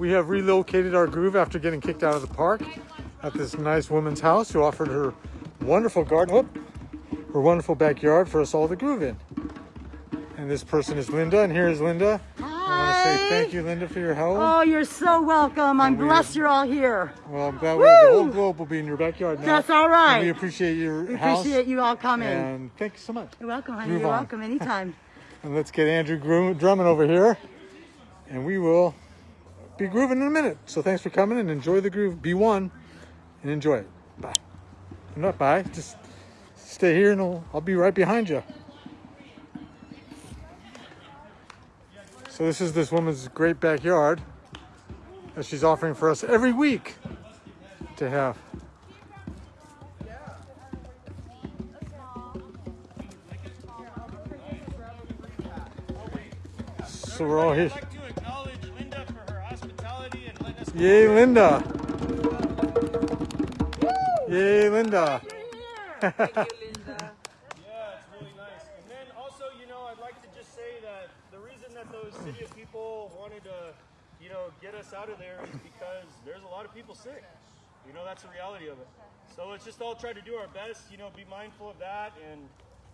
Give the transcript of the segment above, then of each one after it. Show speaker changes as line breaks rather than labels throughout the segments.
We have relocated our groove after getting kicked out of the park at this nice woman's house who offered her wonderful garden, whoop, her wonderful backyard for us all to groove in. And this person is Linda, and here is Linda. I want to say thank you, Linda, for your help.
Oh, you're so welcome. I'm blessed you're all here.
Well, I'm glad we, the whole globe will be in your backyard now.
That's all right.
And we appreciate your
We
house.
appreciate you all coming.
And thank you so much.
You're welcome, honey.
Move
You're
on.
welcome anytime.
And let's get Andrew Drummond over here. And we will be grooving in a minute. So thanks for coming and enjoy the groove. Be one and enjoy it. Bye. Not bye. Just stay here and I'll, I'll be right behind you. So this is this woman's great backyard that she's offering for us every week to have. So we're all here.
Hospitality and letting
Yay, Linda. Yay, Linda.
Yeah, it's really nice. And then also, you know, I'd like to just say that the reason that those city of people wanted to, you know, get us out of there is because there's a lot of people sick. You know, that's the reality of it. So let's just all try to do our best, you know, be mindful of that. And,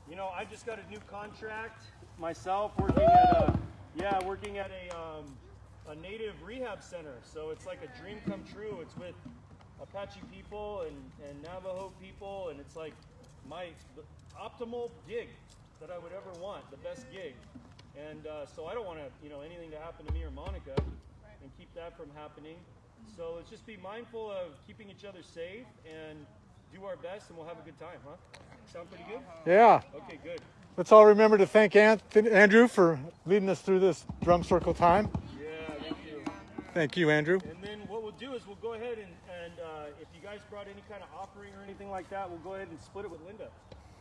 you know, I just got a new contract myself working at a, yeah, working at a, um, a native rehab center. So it's like a dream come true. It's with Apache people and, and Navajo people, and it's like my the optimal gig that I would ever want, the best gig. And uh, so I don't want to, you know, anything to happen to me or Monica, and keep that from happening. So let's just be mindful of keeping each other safe and do our best, and we'll have a good time, huh? Sound pretty good?
Yeah.
Okay, good.
Let's all remember to thank Anthony, Andrew for leading us through this drum circle time.
Thank you.
Andrew.
And then what we'll do is we'll go ahead and, and uh, if you guys brought any kind of offering or anything like that, we'll go ahead and split it with Linda.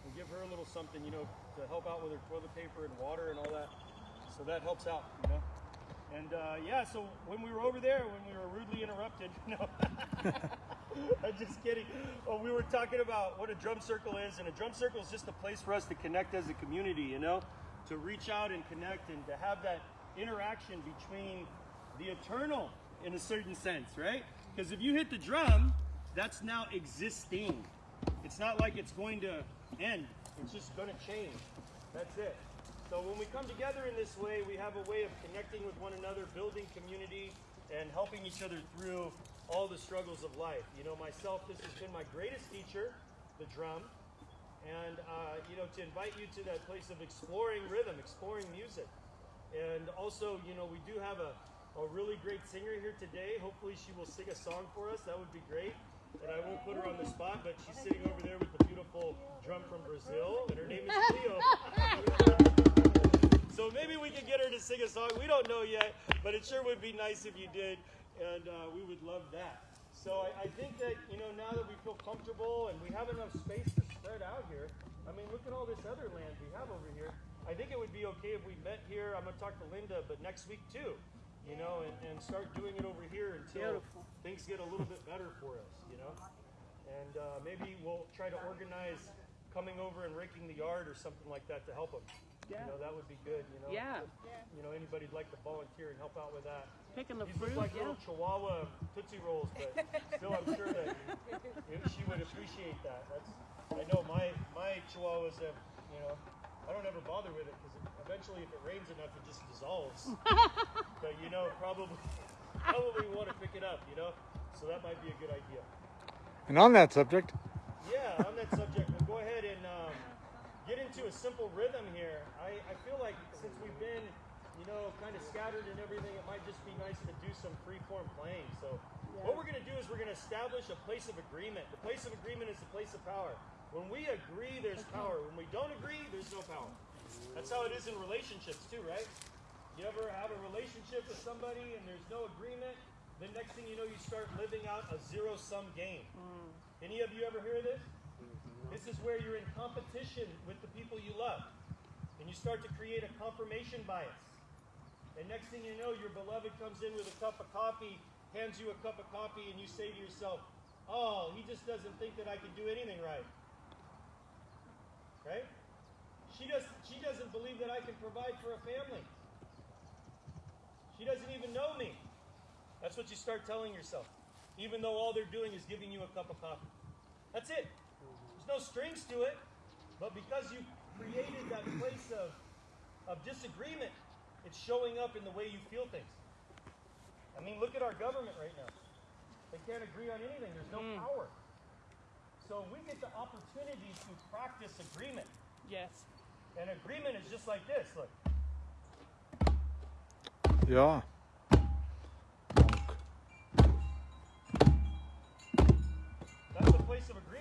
We'll give her a little something, you know, to help out with her toilet paper and water and all that. So that helps out, you know. And uh, yeah, so when we were over there, when we were rudely interrupted, no, I'm just kidding. Oh, we were talking about what a drum circle is, and a drum circle is just a place for us to connect as a community, you know, to reach out and connect and to have that interaction between the eternal in a certain sense, right? Because if you hit the drum, that's now existing. It's not like it's going to end. It's just going to change. That's it. So when we come together in this way, we have a way of connecting with one another, building community, and helping each other through all the struggles of life. You know, myself, this has been my greatest teacher, the drum. And, uh, you know, to invite you to that place of exploring rhythm, exploring music. And also, you know, we do have a, a really great singer here today. Hopefully, she will sing a song for us. That would be great. And I won't put her on the spot, but she's sitting over there with the beautiful drum from Brazil, and her name is Cleo. so maybe we can get her to sing a song. We don't know yet, but it sure would be nice if you did, and uh, we would love that. So I, I think that you know now that we feel comfortable and we have enough space to spread out here. I mean, look at all this other land we have over here. I think it would be okay if we met here. I'm gonna talk to Linda, but next week too, you know, and, and start doing it over here until
Beautiful.
things get a little bit better for us, you know. And uh, maybe we'll try to organize coming over and raking the yard or something like that to help them.
Yeah.
You know, that would be good. You know,
Yeah.
If, you know, anybody'd like to volunteer and help out with that.
Picking the
These
fruit,
look like
yeah.
little Chihuahua Tootsie Rolls, but still, I'm sure that you know, she would appreciate that. That's, I know my my Chihuahuas have, you know, I don't ever bother with it because eventually, if it rains enough, it just dissolves. but you know, probably probably want to pick it up, you know. So that might be a good idea.
And on that subject,
Yeah, on that subject, we'll go ahead and um, get into a simple rhythm here. I, I feel like since we've been, you know, kind of scattered and everything, it might just be nice to do some free-form playing. So what we're going to do is we're going to establish a place of agreement. The place of agreement is the place of power. When we agree, there's power. When we don't agree, there's no power. That's how it is in relationships too, right? You ever have a relationship with somebody and there's no agreement? The next thing you know, you start living out a zero-sum game. Mm. Any of you ever hear this? Mm-hmm. This is where you're in competition with the people you love. And you start to create a confirmation bias. And next thing you know, your beloved comes in with a cup of coffee, hands you a cup of coffee, and you say to yourself, Oh, he just doesn't think that I can do anything right. Right? She, does, she doesn't believe that I can provide for a family. She doesn't even know me. That's what
you start telling yourself, even though all they're doing is giving you a cup of coffee. That's it. There's no strings to it, but because you created that place of, of disagreement, it's showing up in the way you feel things. I mean, look at our government right now. They can't agree on anything. There's no mm. power. So we get the opportunity to practice agreement.
Yes.
And agreement is just like this. Look.
Yeah.
That's the place of agreement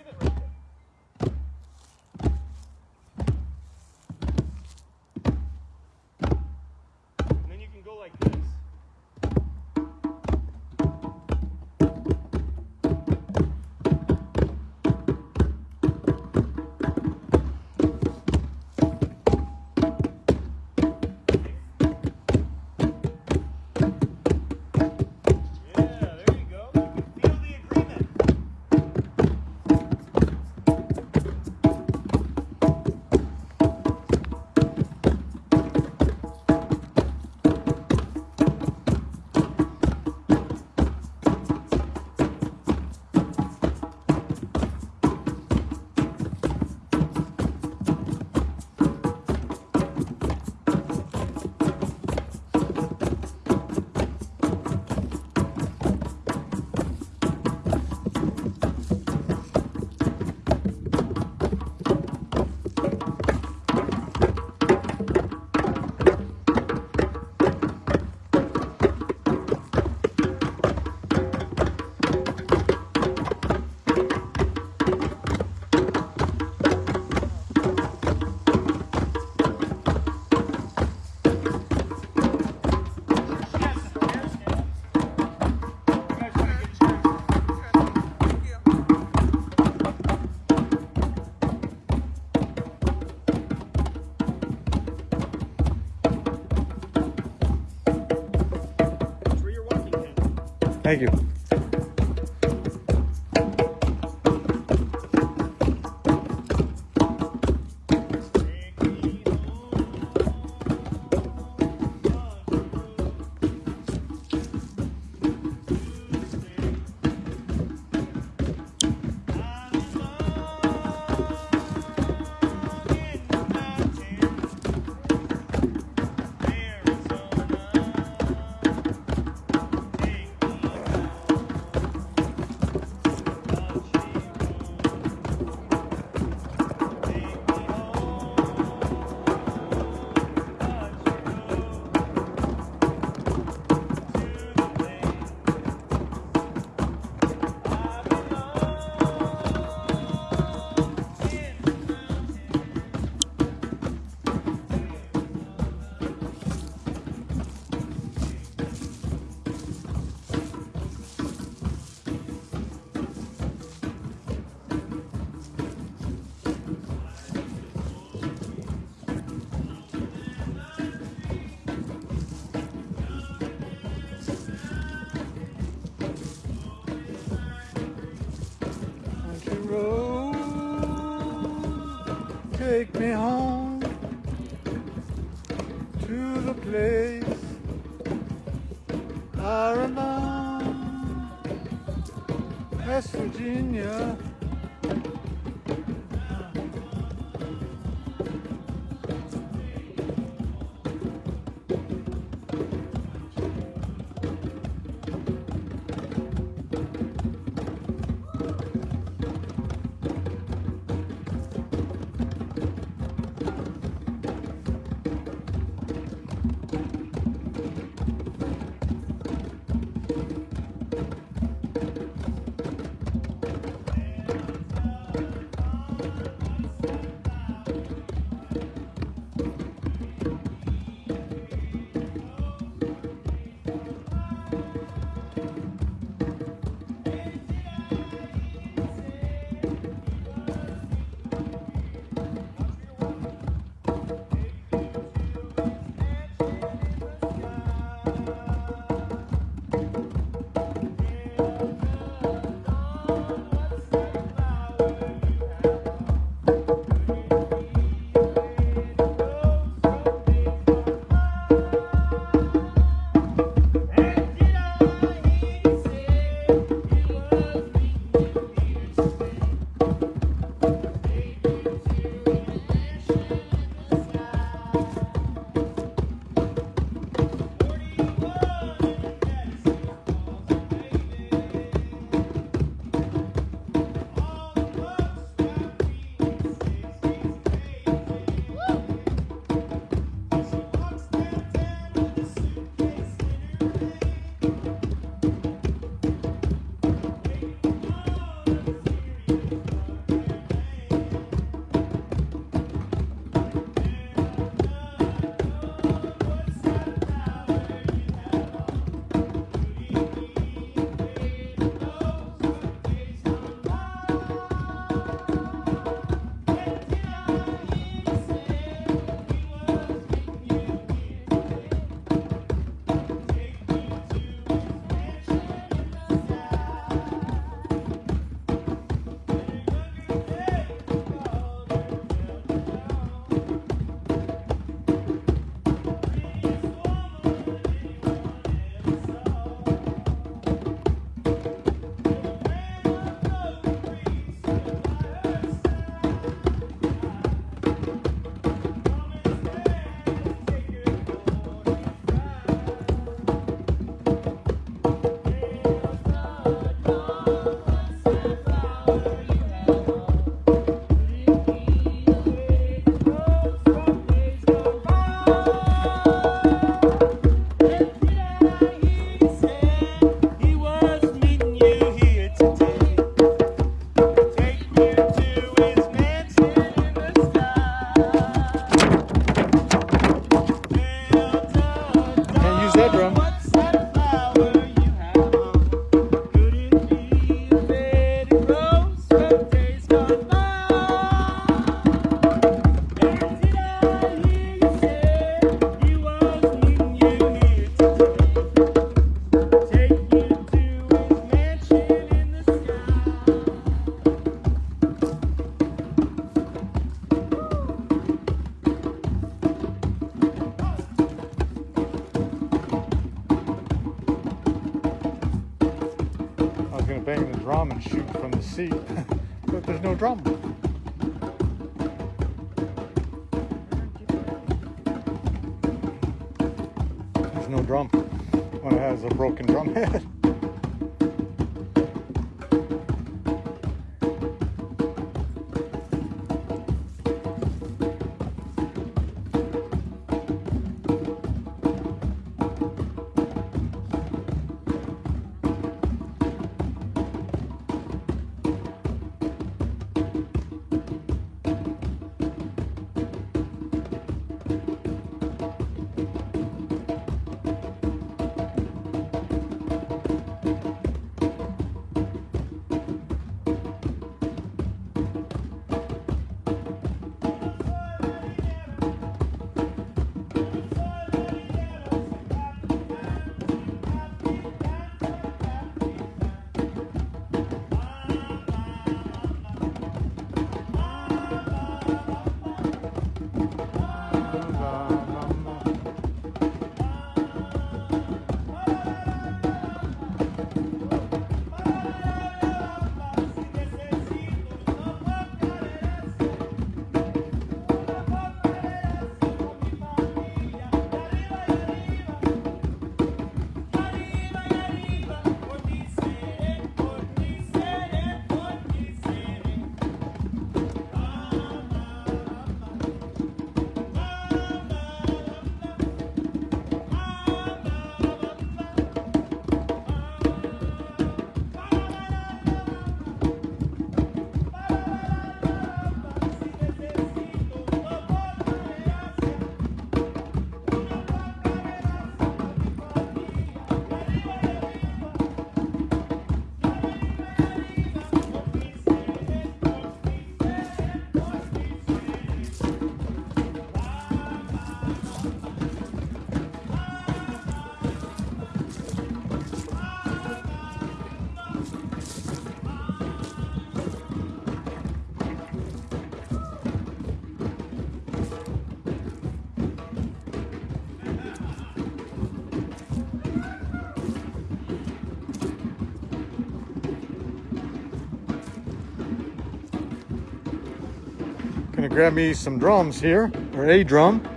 Grab me some drums here, or a drum.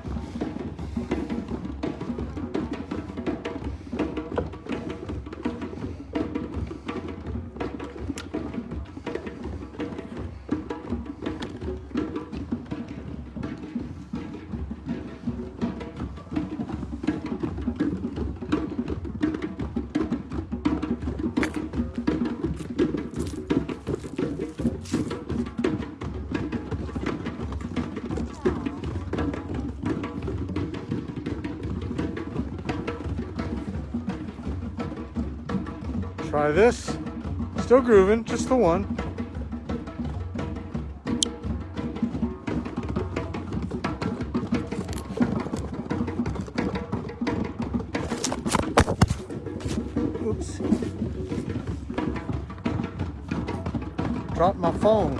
Try this. Still grooving, just the one. Oops. Dropped my phone.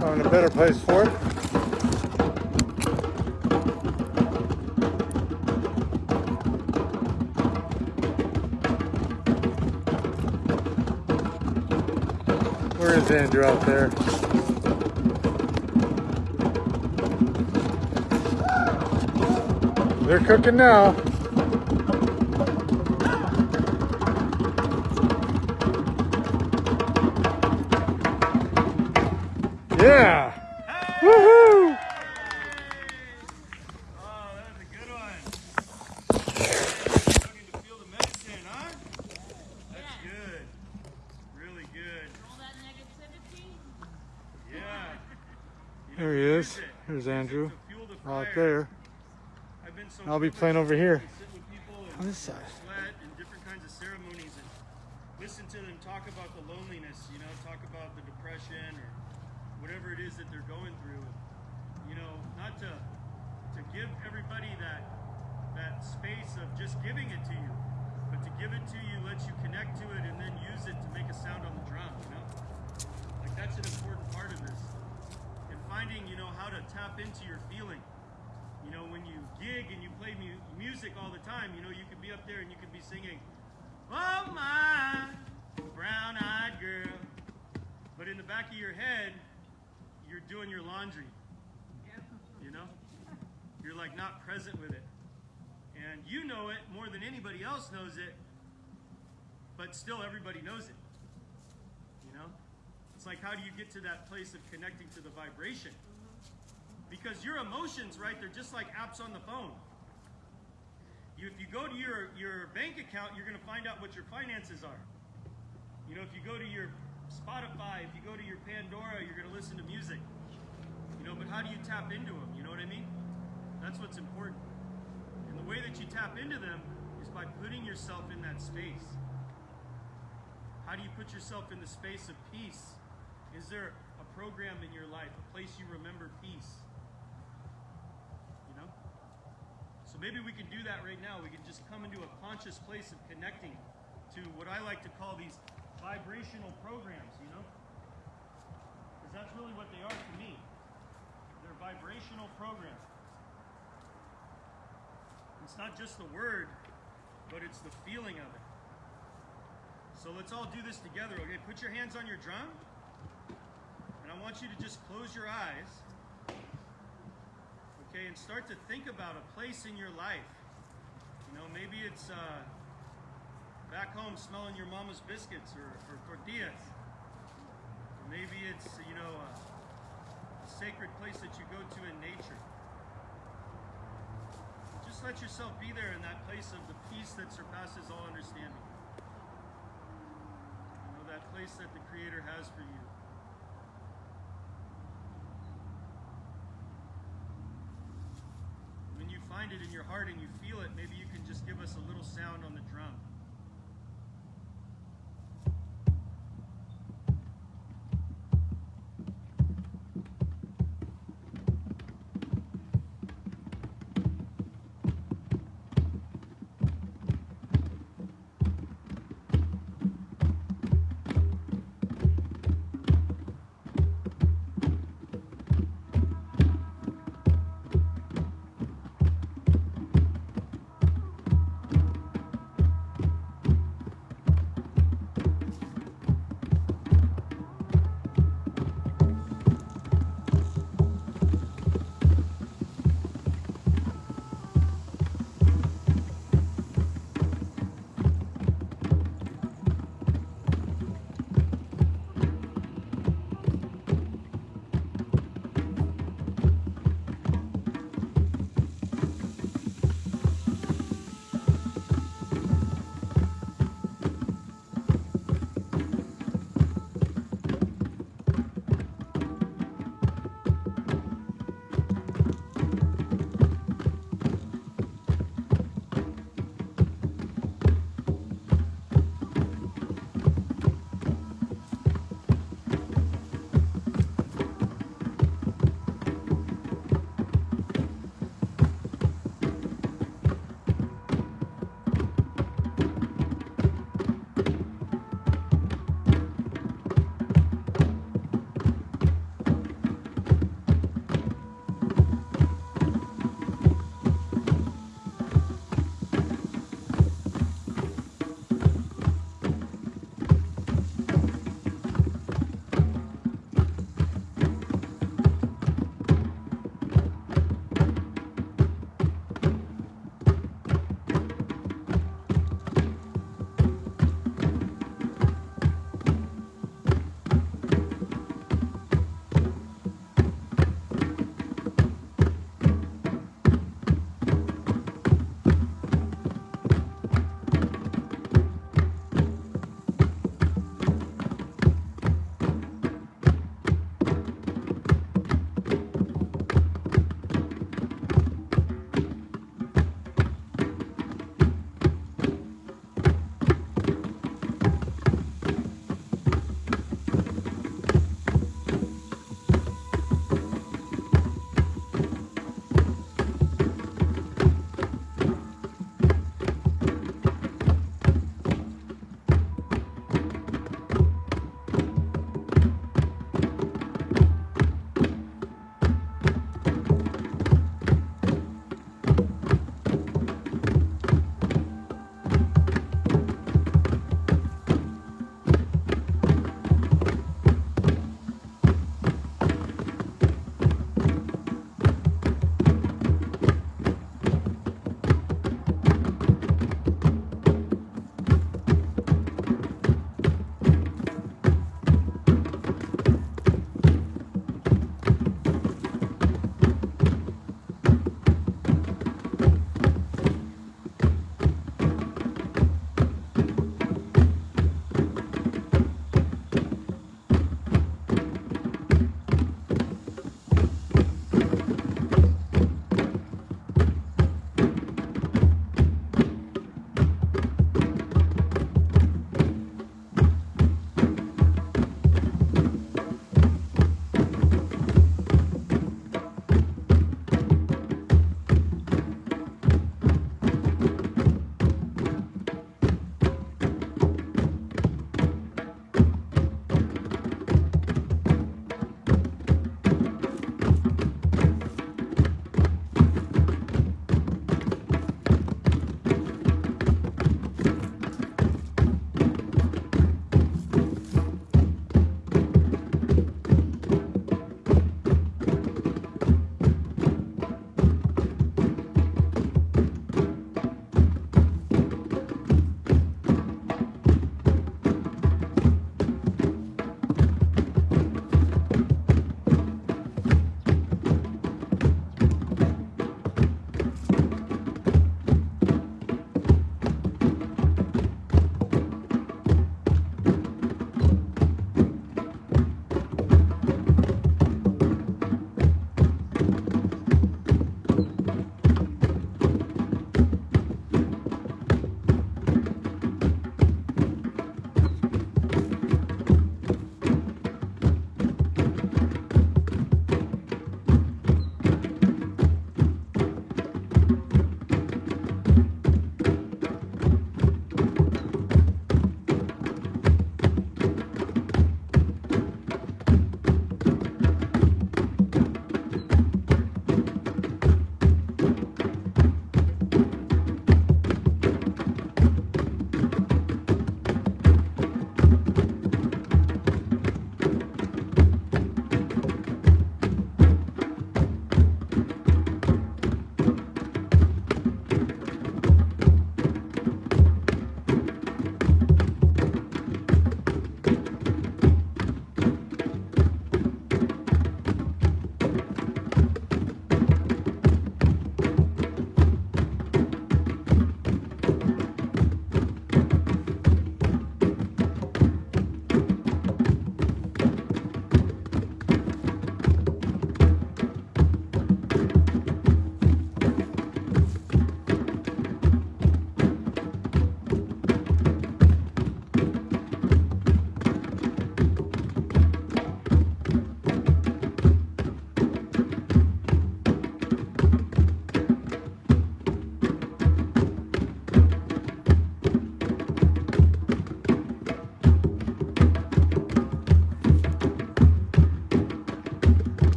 Found a better place for it. Andrew out there? They're cooking now. There he is.
it.
Here's Andrew.
to fuel the
Out
fire.
there.
I've been so
I'll be playing over here.
sit with people and
On this side.
sweat and different kinds of ceremonies and listen to them talk about the loneliness, you know, talk about the depression or whatever it is that they're going through. You know, not to to give everybody that that space of just giving it to you, but to give it to you lets you connect to it and then use it to make a sound on the drum, you know? Like that's an important part of this. Finding, you know, how to tap into your feeling. You know, when you gig and you play mu- music all the time, you know, you could be up there and you could be singing, Oh my brown eyes. the back of your head, you're doing your laundry. You know? You're like not present with it. And you know it more than anybody else knows it, but still everybody knows it. It's like how do you get to that place of connecting to the vibration? Because your emotions, right, they're just like apps on the phone. You, if you go to your, your bank account, you're going to find out what your finances are. You know, if you go to your Spotify, if you go to your Pandora, you're going to listen to music. You know, but how do you tap into them? You know what I mean? That's what's important. And the way that you tap into them is by putting yourself in that space. How do you put yourself in the space of peace? Is there a program in your life, a place you remember peace? You know? So maybe we can do that right now. We can just come into a conscious place of connecting to what I like to call these vibrational programs, you know? Because that's really what they are to me. They're vibrational programs. It's not just the word, but it's the feeling of it. So let's all do this together, okay? Put your hands on your drum. Want you to just close your eyes. Okay, and start to think about a place in your life. You know, maybe it's uh, back home smelling your mama's biscuits or, or tortillas. Or maybe it's, you know, a, a sacred place that you go to in nature. Just let yourself be there in that place of the peace that surpasses all understanding. You know, that place that the Creator has for you find it in your heart and you feel it, maybe you can just give us a little sound on the drum.